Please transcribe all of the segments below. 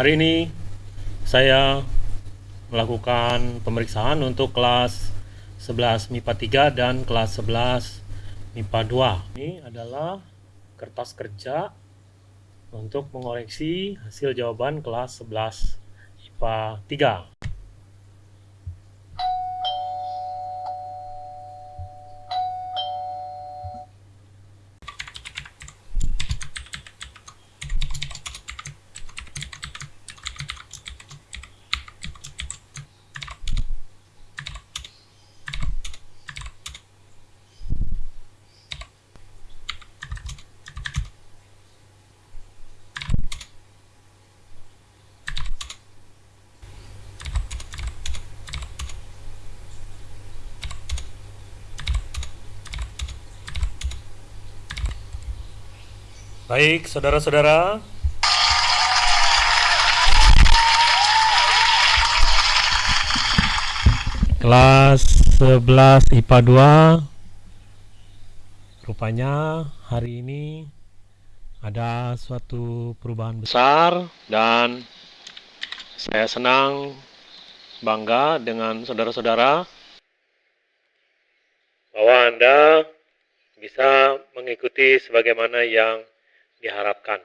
Hari ini saya melakukan pemeriksaan untuk kelas 11 MIPA 3 dan kelas 11 MIPA 2. Ini adalah kertas kerja untuk mengoreksi hasil jawaban kelas 11 MIPA 3. Baik, saudara-saudara. Kelas 11 IPA 2 Rupanya hari ini ada suatu perubahan besar dan saya senang bangga dengan saudara-saudara bahwa Anda bisa mengikuti sebagaimana yang diharapkan.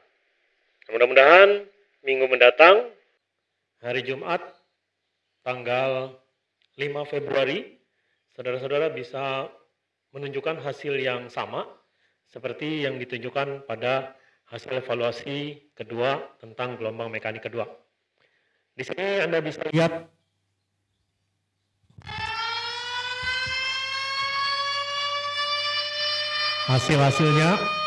Mudah-mudahan minggu mendatang, hari Jumat, tanggal 5 Februari, saudara-saudara bisa menunjukkan hasil yang sama seperti yang ditunjukkan pada hasil evaluasi kedua tentang gelombang mekanik kedua. Di sini Anda bisa lihat hasil-hasilnya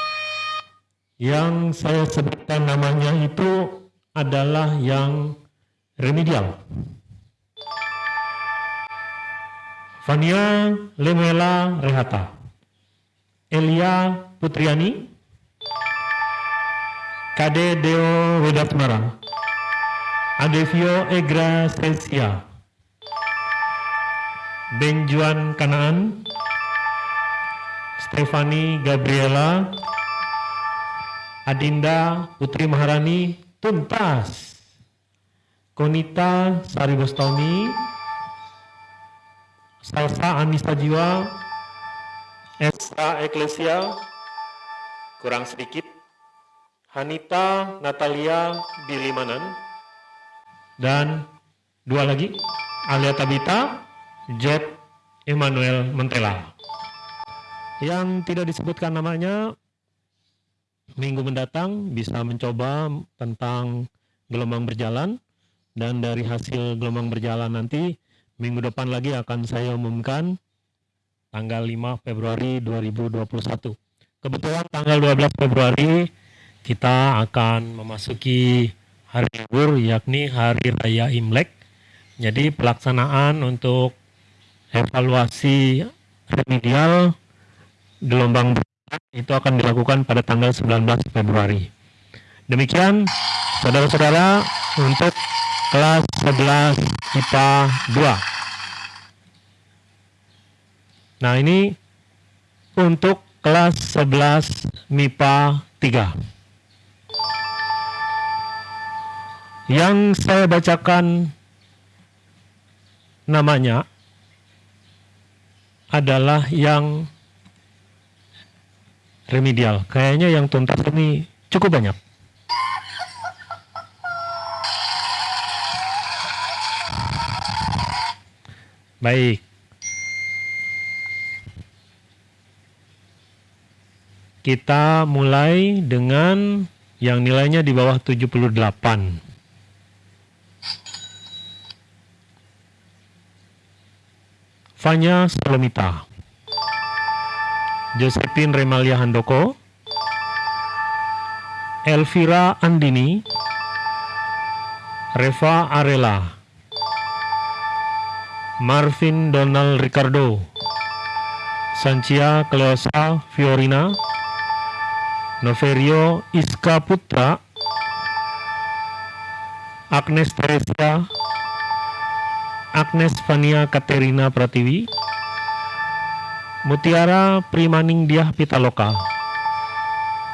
yang saya sebutkan namanya itu adalah yang remedial. Fania Lemela Rehata, Elia Putriani, Kade Deo Wedatmara, Adevio Egra Sesia, Benjuan Kanaan, Stefani Gabriela, Adinda Putri Maharani tuntas. Konita Sari Bostoni, Salsa Anissa Jiwa, Esta Eklesia, kurang sedikit, Hanita Natalia Bilimanan, dan dua lagi, Alia Tabita, Jet Emmanuel Mentela. Yang tidak disebutkan namanya minggu mendatang bisa mencoba tentang gelombang berjalan dan dari hasil gelombang berjalan nanti minggu depan lagi akan saya umumkan tanggal 5 Februari 2021. Kebetulan tanggal 12 Februari kita akan memasuki hari libur yakni hari raya Imlek. Jadi pelaksanaan untuk evaluasi remedial gelombang itu akan dilakukan pada tanggal 19 Februari. Demikian saudara-saudara untuk kelas 11 IPA 2. Nah ini untuk kelas 11 MIPA 3. Yang saya bacakan namanya adalah yang remedial. Kayaknya yang tuntas ini cukup banyak. Baik. Kita mulai dengan yang nilainya di bawah 78. Fanya Salomita. Josephine Remalia Handoko, Elvira Andini, Reva Arela, Marvin Donald Ricardo, Sancia Cleosa Fiorina, Noverio Iska Putra, Agnes Teresia, Agnes Fania Katerina Pratiwi, Mutiara Primaningdiah Pitaloka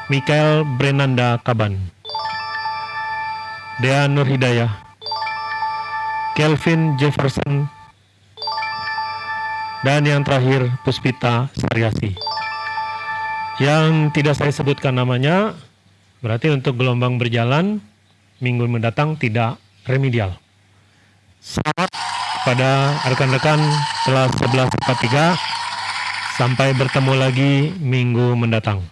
Mikael Brenanda Kaban Dea Nur Hidayah, Kelvin Jefferson, dan yang terakhir Puspita Saryasi. Yang tidak saya sebutkan namanya, berarti untuk gelombang berjalan minggu mendatang tidak remedial. Selamat pada rekan-rekan kelas 1143. Sampai bertemu lagi minggu mendatang.